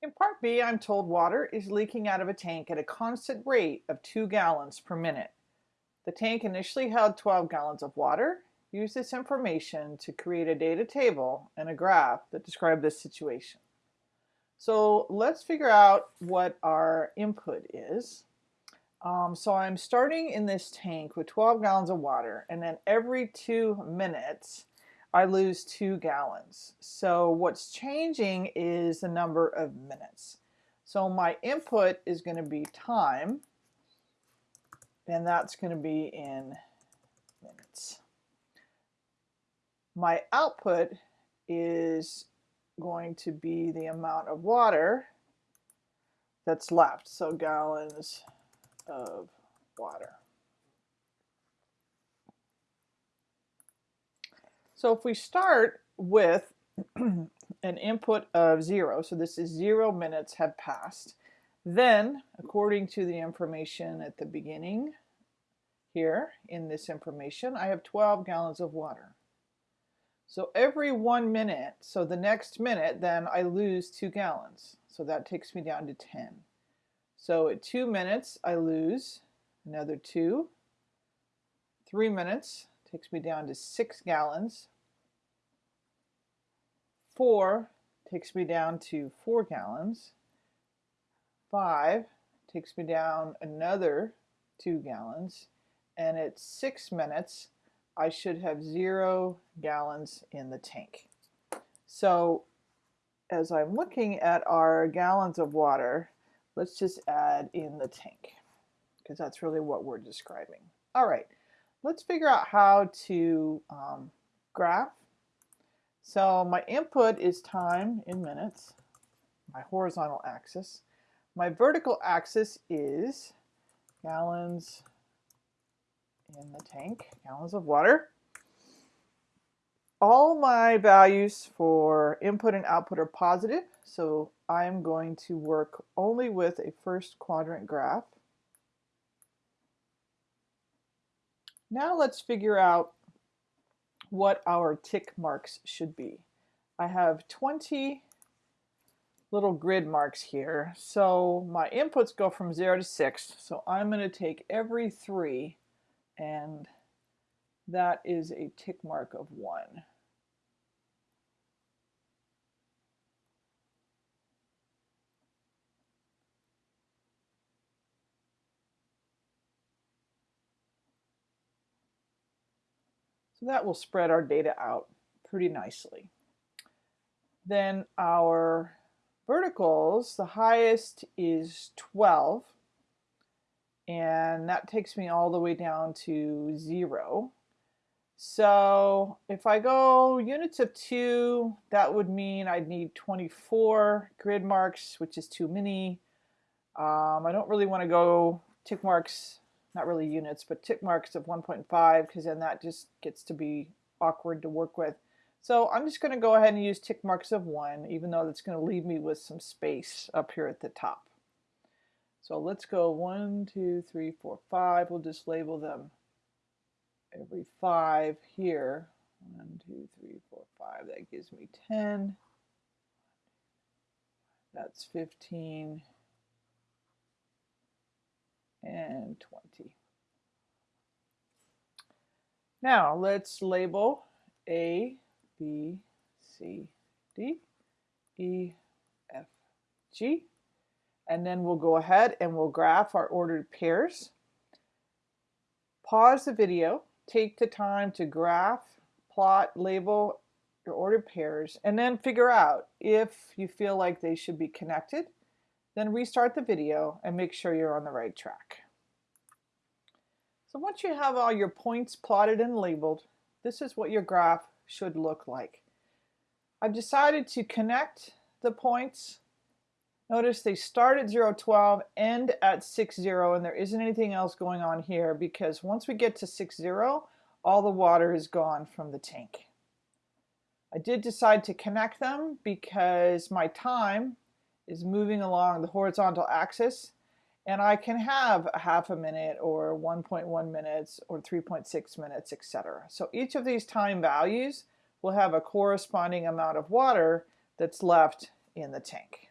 In part B, I'm told water is leaking out of a tank at a constant rate of 2 gallons per minute. The tank initially held 12 gallons of water. Use this information to create a data table and a graph that describe this situation. So let's figure out what our input is. Um, so I'm starting in this tank with 12 gallons of water and then every two minutes I lose two gallons. So what's changing is the number of minutes. So my input is going to be time, and that's going to be in minutes. My output is going to be the amount of water that's left, so gallons of water. So if we start with an input of zero, so this is zero minutes have passed, then according to the information at the beginning here in this information, I have 12 gallons of water. So every one minute, so the next minute, then I lose two gallons. So that takes me down to 10. So at two minutes, I lose another two. Three minutes, takes me down to six gallons. Four takes me down to four gallons. Five takes me down another two gallons. And at six minutes, I should have zero gallons in the tank. So as I'm looking at our gallons of water, let's just add in the tank because that's really what we're describing. All right, let's figure out how to um, graph. So my input is time in minutes, my horizontal axis. My vertical axis is gallons in the tank, gallons of water. All my values for input and output are positive, so I'm going to work only with a first quadrant graph. Now let's figure out what our tick marks should be. I have 20 little grid marks here. So my inputs go from 0 to 6. So I'm going to take every 3 and that is a tick mark of 1. So that will spread our data out pretty nicely. Then our verticals, the highest is 12, and that takes me all the way down to zero. So if I go units of two, that would mean I'd need 24 grid marks, which is too many. Um, I don't really want to go tick marks not really units, but tick marks of 1.5 because then that just gets to be awkward to work with. So I'm just going to go ahead and use tick marks of 1, even though that's going to leave me with some space up here at the top. So let's go 1, 2, 3, 4, 5. We'll just label them every 5 here. 1, 2, 3, 4, 5. That gives me 10. That's 15 and 20. Now let's label A, B, C, D, E, F, G, and then we'll go ahead and we'll graph our ordered pairs. Pause the video, take the time to graph, plot, label your ordered pairs, and then figure out if you feel like they should be connected then restart the video and make sure you're on the right track. So once you have all your points plotted and labeled, this is what your graph should look like. I've decided to connect the points. Notice they start at 0, 12, end at 6, 0, and there isn't anything else going on here because once we get to 6, 0, all the water is gone from the tank. I did decide to connect them because my time is moving along the horizontal axis and I can have a half a minute or 1.1 minutes or 3.6 minutes, etc. So each of these time values will have a corresponding amount of water that's left in the tank.